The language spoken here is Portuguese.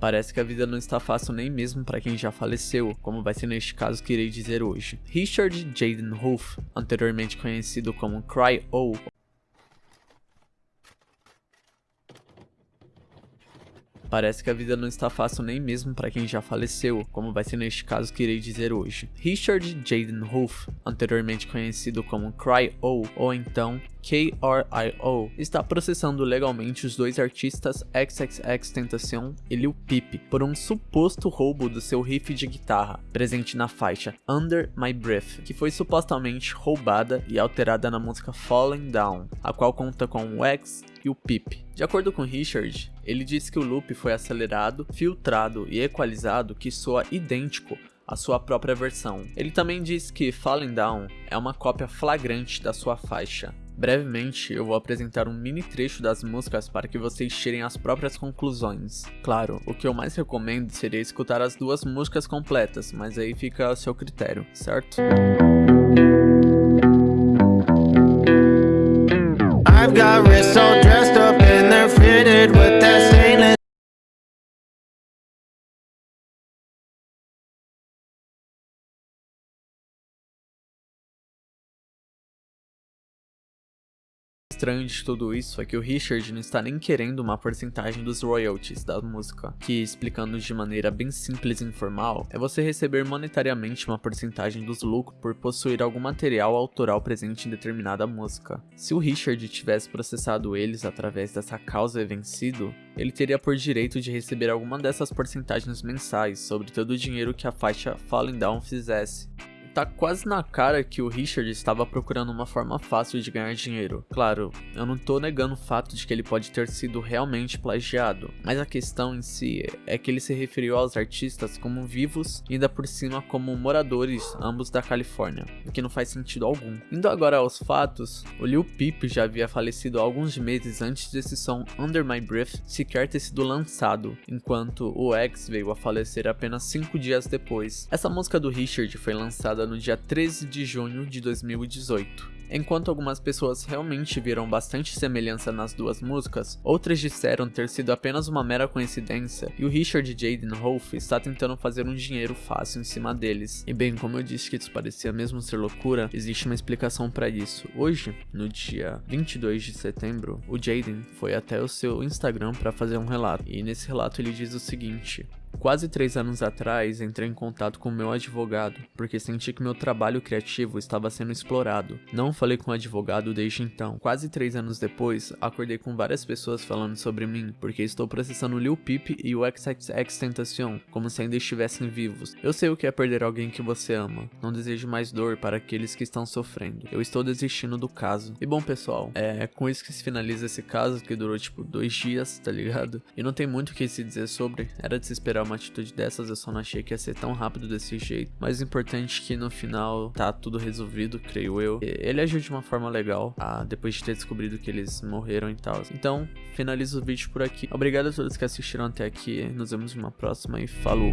Parece que a vida não está fácil nem mesmo para quem já faleceu, como vai ser neste caso que irei dizer hoje. Richard Jaden Wolf, anteriormente conhecido como Cry-O Parece que a vida não está fácil nem mesmo para quem já faleceu, como vai ser neste caso que irei dizer hoje. Richard Jaden Wolf, anteriormente conhecido como Cry-O ou então KRIO, está processando legalmente os dois artistas XXX Tentacion e Lil Peep por um suposto roubo do seu riff de guitarra, presente na faixa Under My Breath, que foi supostamente roubada e alterada na música Falling Down, a qual conta com o X e o Peep. De acordo com Richard, ele disse que o loop foi acelerado, filtrado e equalizado que soa idêntico à sua própria versão. Ele também diz que Falling Down é uma cópia flagrante da sua faixa. Brevemente, eu vou apresentar um mini trecho das músicas para que vocês tirem as próprias conclusões. Claro, o que eu mais recomendo seria escutar as duas músicas completas, mas aí fica a seu critério, certo? Estranho de tudo isso é que o Richard não está nem querendo uma porcentagem dos royalties da música, que, explicando de maneira bem simples e informal, é você receber monetariamente uma porcentagem dos lucros por possuir algum material autoral presente em determinada música. Se o Richard tivesse processado eles através dessa causa vencido, ele teria por direito de receber alguma dessas porcentagens mensais sobre todo o dinheiro que a faixa Falling Down fizesse. Tá quase na cara que o Richard estava procurando uma forma fácil de ganhar dinheiro. Claro, eu não tô negando o fato de que ele pode ter sido realmente plagiado, mas a questão em si é que ele se referiu aos artistas como vivos e ainda por cima como moradores, ambos da Califórnia, o que não faz sentido algum. Indo agora aos fatos, o Lil Peep já havia falecido alguns meses antes desse som Under My Breath sequer ter sido lançado, enquanto o X veio a falecer apenas 5 dias depois. Essa música do Richard foi lançada lançada no dia 13 de junho de 2018. Enquanto algumas pessoas realmente viram bastante semelhança nas duas músicas, outras disseram ter sido apenas uma mera coincidência e o Richard Jaden Wolf está tentando fazer um dinheiro fácil em cima deles. E bem, como eu disse que isso parecia mesmo ser loucura, existe uma explicação para isso. Hoje, no dia 22 de setembro, o Jaden foi até o seu Instagram para fazer um relato, e nesse relato ele diz o seguinte: Quase três anos atrás, entrei em contato com meu advogado, porque senti que meu trabalho criativo estava sendo explorado. Não falei com o advogado desde então. Quase três anos depois, acordei com várias pessoas falando sobre mim, porque estou processando Lil Peep e o XXX Tentacion, como se ainda estivessem vivos. Eu sei o que é perder alguém que você ama. Não desejo mais dor para aqueles que estão sofrendo. Eu estou desistindo do caso. E bom, pessoal, é com isso que se finaliza esse caso, que durou tipo dois dias, tá ligado? E não tem muito o que se dizer sobre, era de se esperar uma atitude dessas, eu só não achei que ia ser tão rápido desse jeito. Mas o importante é que no final tá tudo resolvido, creio eu. Ele agiu de uma forma legal, ah, depois de ter descobrido que eles morreram e tal. Então, finalizo o vídeo por aqui. Obrigado a todos que assistiram até aqui, nos vemos numa próxima e falou!